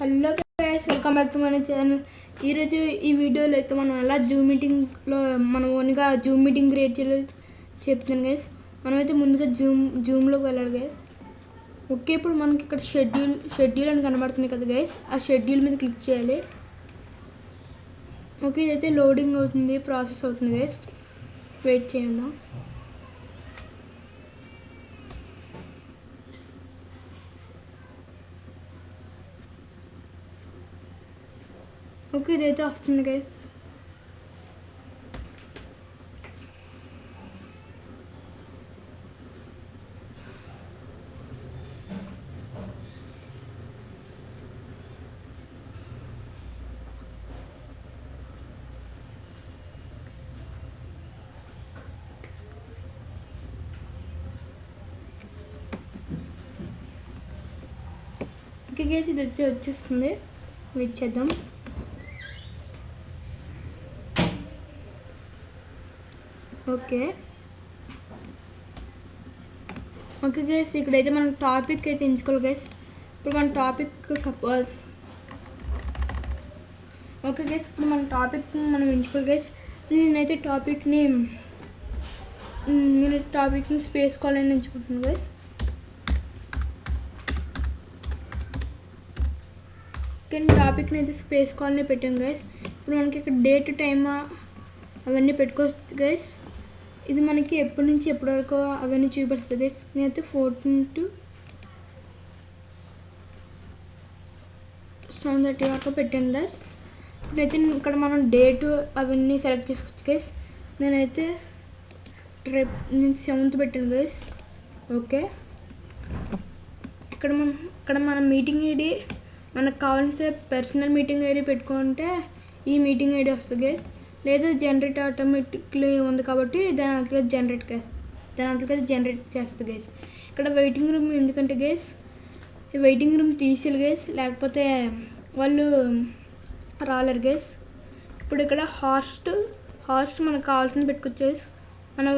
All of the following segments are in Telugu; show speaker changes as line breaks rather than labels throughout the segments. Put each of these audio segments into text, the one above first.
Hello guys welcome back to మన ఛానల్ ఈరోజు ఈ వీడియోలో అయితే మనం ఎలా జూమ్ మీటింగ్లో మనం ఓన్గా జూమ్ మీటింగ్ క్రియేట్ చేయాలో చెప్తాను గైస్ మనమైతే ముందుగా జూమ్ జూమ్లోకి వెళ్ళాలి గైస్ ఓకే ఇప్పుడు మనకి ఇక్కడ షెడ్యూల్ షెడ్యూల్ అని కనబడుతుంది కదా గైస్ ఆ షెడ్యూల్ మీద క్లిక్ చేయాలి. ఓకే ఇదైతే లోడింగ్ అవుతుంది ప్రాసెస్ అవుతుంది గైస్ వెయిట్ చేయండి. ఓకే ఇదైతే వస్తుంది గైస్ ఓకే గైస్ ఇది అయితే వచ్చేస్తుంది వెయిట్ చేద్దాం ఓకే. ఓకే గైస్ ఇక్కడైతే మనం టాపిక్ అయితే ఎంచుకోవాలి గైస్ ఇప్పుడు మన టాపిక్ సపోజ్ ఓకే గైస్ ఇప్పుడు మన టాపిక్ మనం ఎంచుకోవాలి గైస్ నేనైతే టాపిక్ని నేను టాపిక్ని స్పేస్ కావాలని ఎంచుకుంటున్నాను గైస్ కానీ టాపిక్ని అయితే స్పేస్ కాలనీ పెట్టాను గైస్ ఇప్పుడు మనకి ఇక్కడ డేట్ టైమ్ అవన్నీ పెట్టుకోవచ్చు గైస్ ఇది మనకి ఎప్పటి నుంచి ఎప్పటి వరకు అవన్నీ చూపిస్తుంది నేనైతే ఫోర్టీన్ టు సెవెన్ థర్టీ వరకు పెట్టాను గైస్ ఇప్పుడైతే ఇక్కడ మనం డేట్ అవన్నీ సెలెక్ట్ చేసుకోవచ్చు గైస్ నేనైతే ట్రిప్ నేను సెవెంత్ పెట్టాను గైస్ ఓకే ఇక్కడ మనం ఇక్కడ మన మీటింగ్ ఐడి మనకు కావాల్సిన పర్సనల్ మీటింగ్ ఐడి పెట్టుకుంటే ఈ మీటింగ్ ఐడి వస్తుంది గైస్ లేదా జనరేట్ ఆటోమేటిక్లీ ఉంది కాబట్టి దాని అంతగా జనరేట్ దాని అంతగా జనరేట్ చేస్తుంది గేస్ ఇక్కడ వెయిటింగ్ రూమ్ ఎందుకంటే గేస్ ఈ వెయిటింగ్ రూమ్ తీసేయాలి గేస్ లేకపోతే వాళ్ళు రాలేరు గేస్ ఇప్పుడు ఇక్కడ హాస్ట్ హాస్ట్ మనకు కావాల్సింది పెట్టుకోవచ్చు గేస్ మనం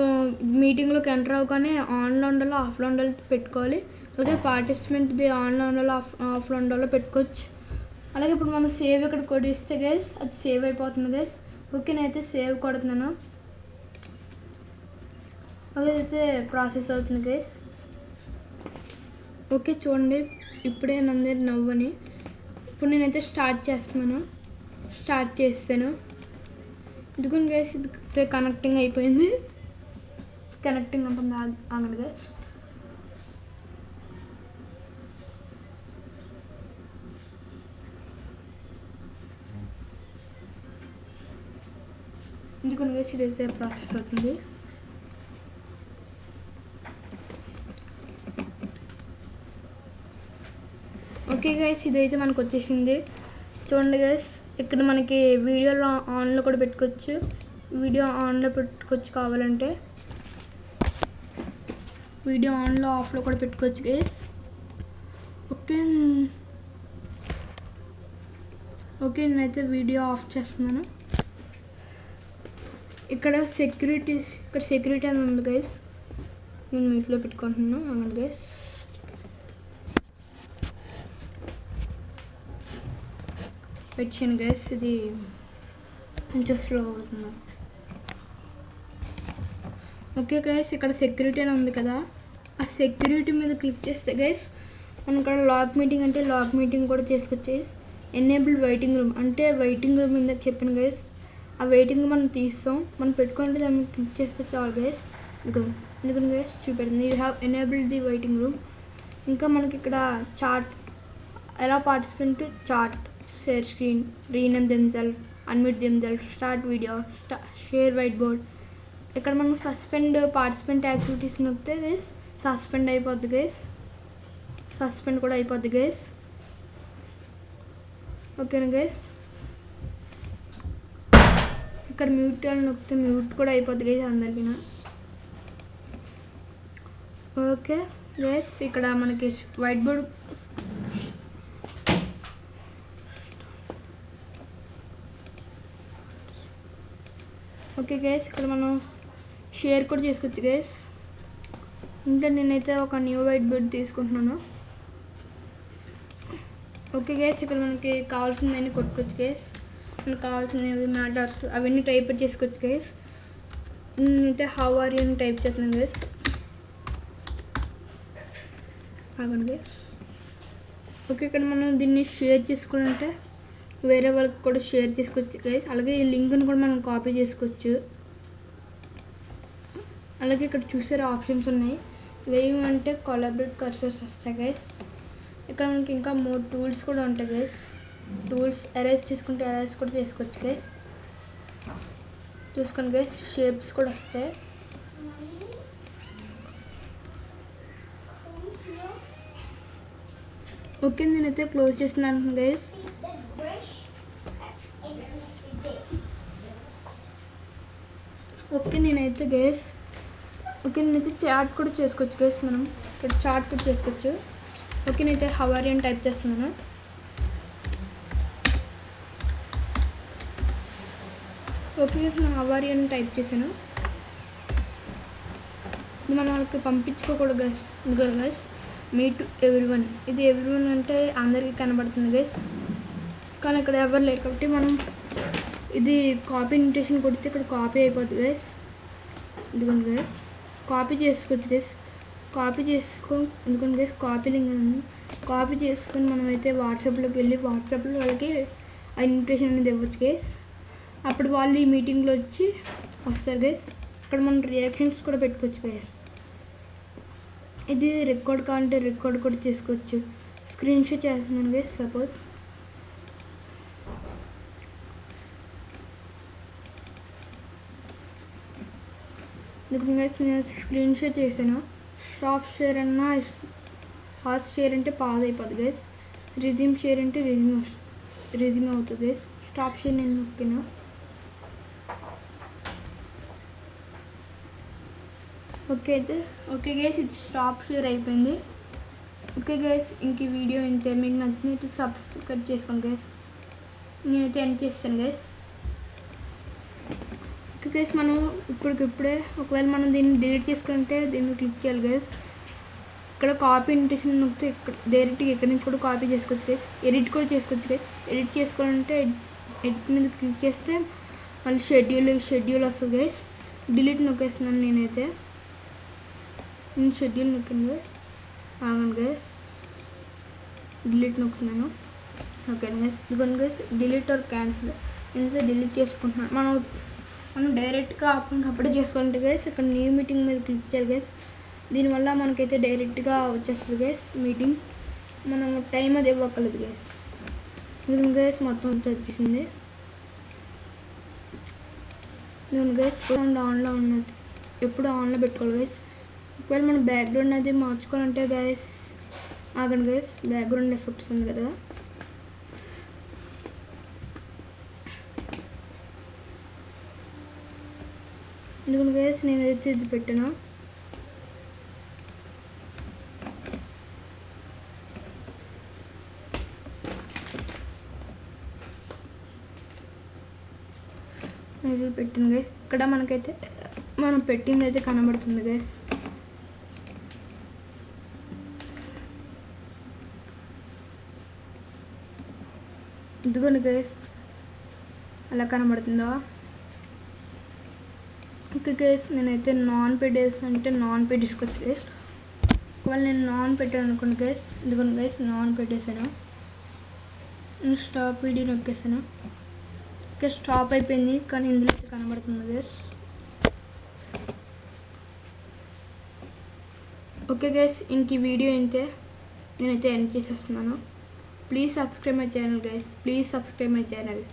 మీటింగ్లోకి ఎంటర్ అవ్వగానే ఆన్లో ఉండాలో ఆఫ్లో ఉండాలో పెట్టుకోవాలి. అలాగే పార్టిసిపెంట్ది ఆన్లో ఉండాలో ఆఫ్ ఆఫ్లో ఉండాలో పెట్టుకోవచ్చు. అలాగే ఇప్పుడు మనం సేవ్ ఇక్కడ కొడిస్తే గైస్ అది సేవ్ అయిపోతుంది గైస్ ఓకే నేనైతే సేవ్ కొడుతున్నాను. ఓకే అయితే ప్రాసెస్ అవుతుంది గైస్. ఓకే చూడండి ఇప్పుడే నందరి నవ్వని. ఇప్పుడు నేనైతే స్టార్ట్ చేస్తున్నాను. స్టార్ట్ చేస్తాను. ఇదిగోండి గైస్ ఇది కనెక్టింగ్ అయిపోయింది. కనెక్టింగ్ ఉంటుంది ఆగండి గైస్. ఎందుకని గైస్ ఇదైతే ప్రాసెస్ అవుతుంది ఓకే గైస్ ఇదైతే మనకు వచ్చేసింది. చూడండి గైస్ ఇక్కడ మనకి వీడియోలో ఆన్లో కూడా పెట్టుకోవచ్చు. వీడియో ఆన్లో పెట్టుకోవచ్చు కావాలంటే. వీడియో ఆన్లో ఆఫ్లో కూడా పెట్టుకోవచ్చు గైస్ ఓకే ఓకే నేనైతే వీడియో ఆఫ్ చేస్తున్నాను. ఇక్కడ సెక్యూరిటీ ఇక్కడ సెక్యూరిటీ అని ఉంది గైస్ నేను మీట్లో పెట్టుకుంటున్నాను అవును గైస్ పెట్టాను గైస్ ఇది కొంచెం స్లో అవుతుంది. ఓకే గైస్ ఇక్కడ సెక్యూరిటీ అని ఉంది కదా. ఆ సెక్యూరిటీ మీద క్లిక్ చేస్తే గైస్ మనం ఇక్కడ లాక్ మీటింగ్ అంటే లాక్ మీటింగ్ కూడా చేసుకొచ్చేసి గైస్ ఎనేబుల్ వెయిటింగ్ రూమ్ అంటే వెయిటింగ్ రూమ్ ఇందాక చెప్పాను గైస్ ఆ వెయిటింగ్ మనం తీస్తాం. మనం పెట్టుకుంటే దాన్ని క్లిక్ చేస్తే చాలు గైస్ ఇంకా ఎందుకంటే గైస్ చూపెడుతుంది. You have enabled the waiting room ఇంకా మనకి ఇక్కడ చార్ట్ ఎలా participant chat share screen rename themselves unmute themselves start video share white board ఇక్కడ మనం సస్పెండ్ పార్టిసిపెంట్ యాక్టివిటీస్ నొక్కితే గైస్ సస్పెండ్ అయిపోద్ది గైస్ సస్పెండ్ కూడా అయిపోద్ది గైస్ ఓకేనా గైస్ ఇక్కడ మ్యూట్ అని నొక్కితే మ్యూట్ కూడా అయిపోద్ది గైస్ అందరికీ ఓకే ఎస్ ఇక్కడ మనకి వైట్ బోర్డ్ ఓకే గైస్ ఇక్కడ మనం షేర్ కూడా చేసుకోవచ్చు గైస్ ఇంకా నేనైతే ఒక న్యూ వైట్ బోర్డ్ తీసుకుంటున్నాను. ఓకే గైస్ ఇక్కడ మనకి కావాల్సిందని కొట్టుకోవచ్చు గేస్ మనకు కావాల్సినవి మ్యాటర్స్ అవన్నీ టైప్ చేసుకోవచ్చు గైస్ అయితే హౌ ఆర్ యూ అని టైప్ చేస్తున్నాను గైస్ ఆగండి గైస్ ఓకే ఇక్కడ మనం దీన్ని షేర్ చేసుకుంటే వేరే వాళ్ళకి కూడా షేర్ చేసుకోవచ్చు గైస్ అలాగే ఈ లింక్ని కూడా మనం కాపీ చేసుకోవచ్చు. అలాగే ఇక్కడ చూసే ఆప్షన్స్ ఉన్నాయి. ఇవేమంటే కొలాబరేట్ కర్సర్స్ వస్తాయి గైస్ ఇక్కడ మనకి ఇంకా మోర్ టూల్స్ కూడా ఉంటాయి గైస్ టూల్స్ ఎరేజ్ చేసుకుంటే అరేంజ్ కూడా చేసుకోవచ్చు గైస్ చూసుకోండి గైస్ షేప్స్ కూడా వస్తాయి. ఓకే నేనైతే క్లోజ్ చేస్తున్నాను గైస్ ఓకే నేనైతే గైస్ ఓకే నేనైతే చాట్ కూడా చేసుకోవచ్చు గైస్ మనం. ఇక్కడ చాట్ కూడా చేసుకోవచ్చు. ఓకే నేనైతే హవారి అని టైప్ చేస్తున్నాను. ఓకే గైస్ హవారి అని టైప్ చేశాను. ఇది మనం వాళ్ళకి పంపించుకోకూడదు గైస్ ఎందుకంటే guys me to everyone ఇది ఎవ్రీ వన్ అంటే అందరికీ కనబడుతుంది గైస్ కానీ ఇక్కడ ఎవరు లేరు కాబట్టి మనం ఇది కాపీ ఇన్విటేషన్ కొడితే ఇక్కడ కాపీ అయిపోతుంది గైస్ ఇదిగోండి గైస్ కాపీ చేసుకోవచ్చు గైస్ కాపీ చేసుకొని ఎందుకంటే గైస్ కాపీ లింక్ ఉంది కాపీ చేసుకొని మనమైతే వాట్సాప్లోకి వెళ్ళి వాట్సాప్లో వాళ్ళకి ఆ ఇన్విటేషన్ అనేది ఇవ్వచ్చు గైస్ అప్పుడు వాళ్ళు ఈ మీటింగ్లో వచ్చి వస్తారు గైస్ అక్కడ మనం రియాక్షన్స్ కూడా పెట్టుకోవచ్చు గైస్ ఇది రికార్డ్ కావాలంటే రికార్డ్ కూడా చేసుకోవచ్చు. స్క్రీన్ షాట్ చేస్తున్నాను గైస్ సపోజ్. గైస్ నేను స్క్రీన్ షాట్ చేశాను. స్టాప్ షేర్ అన్నా ఫాస్ట్ షేర్ అంటే పాజ్ అయిపోతుంది గైస్ రిజ్యూమ్ షేర్ అంటే రిజ్యూమ్ రిజ్యూమ్ అవుతుంది గైస్ స్టాప్ షేర్ నేను నొక్కినా. ఓకే అయితే ఓకే గైస్ ఇది స్టాప్ షూర్ అయిపోయింది. ఓకే గైస్ ఇంక వీడియో ఇంతే. మీకు నచ్చినట్టు సబ్స్క్రైబ్ చేసుకోండి గైస్ నేనైతే ఎండ్ చేస్తాను గైస్ ఓకే గైస్ మనం ఇప్పటికిప్పుడే ఒకవేళ మనం దీన్ని డిలీట్ చేసుకుంటే దీన్ని క్లిక్ చేయాలి గైస్ ఇక్కడ కాపీ ఇంటేషన్ నొక్కితే ఇక్కడ డైరెక్ట్గా ఇక్కడ నుంచి కూడా కాపీ చేసుకోవచ్చు గైస్ ఎడిట్ కూడా చేసుకోవచ్చు గైస్ ఎడిట్ చేసుకోవాలంటే ఎడిట్ మీద క్లిక్ చేస్తే మళ్ళీ షెడ్యూల్ షెడ్యూల్ వస్తుంది గైస్ డిలీట్ నొక్కేస్తున్నాను నేనైతే. నేను షెడ్యూల్ నొక్కాను గైస్ ఆగండి గైస్ డిలీట్ నొక్కున్నాను ఓకే గైస్ ఇదిగోండి గైస్ డిలీట్ ఆర్ క్యాన్సిల్ నేనైతే డిలీట్ చేసుకుంటున్నాను. మనం మనం డైరెక్ట్గా అప్పటికప్పుడే చేసుకుంటే గైస్ ఇక్కడ న్యూ మీటింగ్ మీద క్లిక్ చేయాలి గైస్ దీనివల్ల మనకైతే డైరెక్ట్గా వచ్చేస్తుంది గైస్ మీటింగ్ మనం టైం అది ఇవ్వక్కర్లేదు గైస్ దీని గైస్ మొత్తం వచ్చేసింది. దీని గైస్ సౌండ్ ఆన్లో ఉన్నది. ఎప్పుడు ఆన్లో పెట్టుకోవాలి గైస్ ఒకవేళ మనం బ్యాక్గ్రౌండ్ అది మార్చుకోవాలంటే గైస్ ఆగండి గైస్ బ్యాక్గ్రౌండ్ ఎఫెక్ట్స్ ఉంది కదా. ఎందుకంటే గైస్ నేనైతే ఇది పెట్టాను. ఇది పెట్టింది గైస్ ఇక్కడ మనకైతే మనం పెట్టింది అయితే కనబడుతుంది గైస్ ఇదిగోండి గైస్ అలా కనబడుతుందా? ఓకే గైస్ నేనైతే నాన్ పెయిడ్ అంటే నాన్ పెయిడ్ తీసుకొచ్చి గైస్ ఒకవేళ నేను నాన్ పెట్టాను అనుకోండి గైస్ ఇదిగోండి గైస్ నాన్ పెట్టేశాను నేను స్టాప్ వీడియో నొక్కేసాను ఓకే స్టాప్ అయిపోయింది కానీ ఇందులో అయితే కనబడుతుంది గైస్ ఓకే గైస్ ఇంక వీడియో అయితే నేనైతే ఎండ్ చేసేస్తున్నాను. please subscribe my channel guys. Please subscribe my channel.